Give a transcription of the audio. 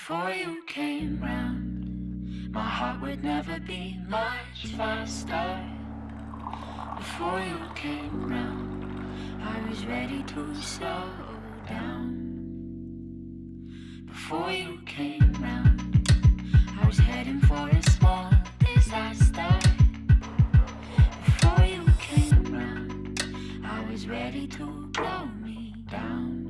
Before you came round, my heart would never be much faster. Before you came round, I was ready to slow down. Before you came round, I was heading for a small disaster. Before you came round, I was ready to blow me down.